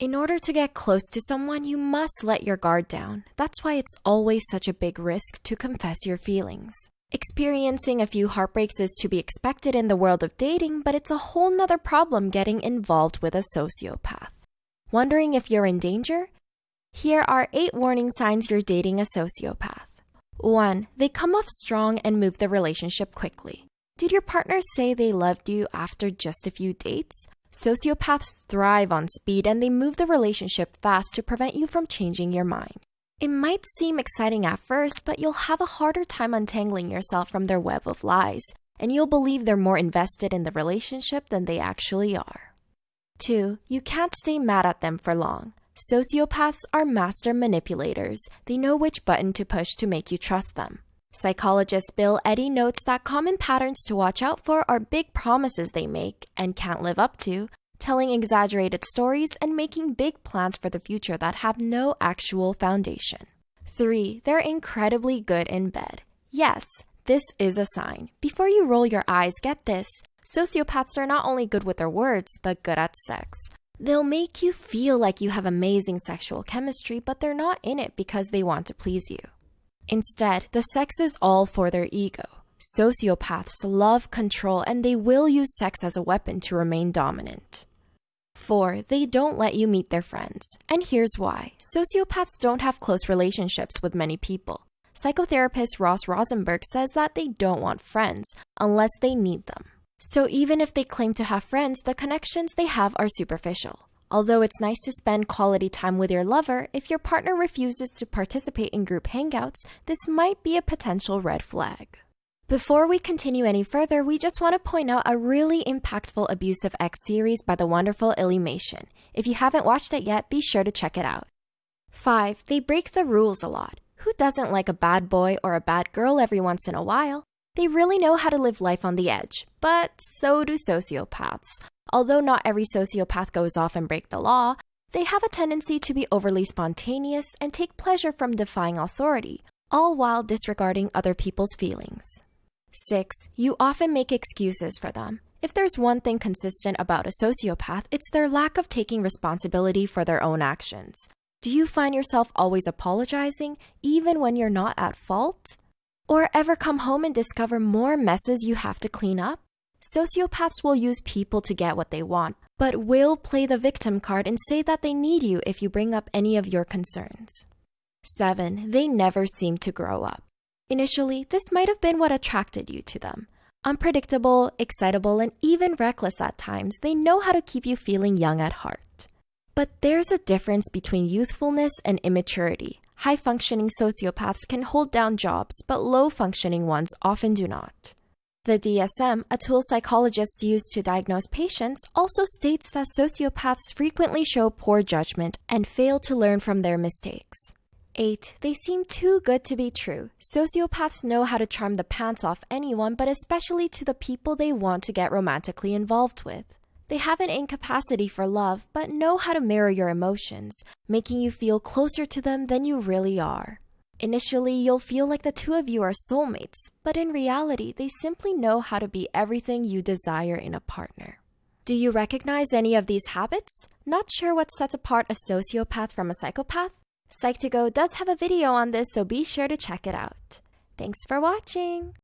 In order to get close to someone, you must let your guard down. That's why it's always such a big risk to confess your feelings. Experiencing a few heartbreaks is to be expected in the world of dating, but it's a whole nother problem getting involved with a sociopath. Wondering if you're in danger? Here are eight warning signs you're dating a sociopath. 1. They come off strong and move the relationship quickly. Did your partner say they loved you after just a few dates? Sociopaths thrive on speed and they move the relationship fast to prevent you from changing your mind. It might seem exciting at first, but you'll have a harder time untangling yourself from their web of lies, and you'll believe they're more invested in the relationship than they actually are. 2. You can't stay mad at them for long. Sociopaths are master manipulators. They know which button to push to make you trust them. Psychologist Bill Eddy notes that common patterns to watch out for are big promises they make and can't live up to, telling exaggerated stories, and making big plans for the future that have no actual foundation. 3. They're incredibly good in bed. Yes, this is a sign. Before you roll your eyes, get this. Sociopaths are not only good with their words, but good at sex. They'll make you feel like you have amazing sexual chemistry, but they're not in it because they want to please you. Instead, the sex is all for their ego. Sociopaths love control and they will use sex as a weapon to remain dominant. 4. They don't let you meet their friends. And here's why sociopaths don't have close relationships with many people. Psychotherapist Ross Rosenberg says that they don't want friends unless they need them. So even if they claim to have friends, the connections they have are superficial. Although it's nice to spend quality time with your lover, if your partner refuses to participate in group hangouts, this might be a potential red flag. Before we continue any further, we just want to point out a really impactful Abusive X series by the wonderful Illymation. If you haven't watched it yet, be sure to check it out. 5. They break the rules a lot. Who doesn't like a bad boy or a bad girl every once in a while? They really know how to live life on the edge, but so do sociopaths. Although not every sociopath goes off and break the law, they have a tendency to be overly spontaneous and take pleasure from defying authority, all while disregarding other people's feelings. 6. You often make excuses for them. If there's one thing consistent about a sociopath, it's their lack of taking responsibility for their own actions. Do you find yourself always apologizing, even when you're not at fault? Or ever come home and discover more messes you have to clean up? Sociopaths will use people to get what they want, but will play the victim card and say that they need you if you bring up any of your concerns. 7. They never seem to grow up. Initially, this might have been what attracted you to them. Unpredictable, excitable, and even reckless at times, they know how to keep you feeling young at heart. But there's a difference between youthfulness and immaturity. High functioning sociopaths can hold down jobs, but low functioning ones often do not. The DSM, a tool psychologists use to diagnose patients, also states that sociopaths frequently show poor judgment and fail to learn from their mistakes. 8. They seem too good to be true. Sociopaths know how to charm the pants off anyone, but especially to the people they want to get romantically involved with. They have an incapacity for love, but know how to mirror your emotions, making you feel closer to them than you really are. Initially, you'll feel like the two of you are soulmates, but in reality, they simply know how to be everything you desire in a partner. Do you recognize any of these habits? Not sure what sets apart a sociopath from a psychopath? Psych2Go does have a video on this, so be sure to check it out. Thanks for watching!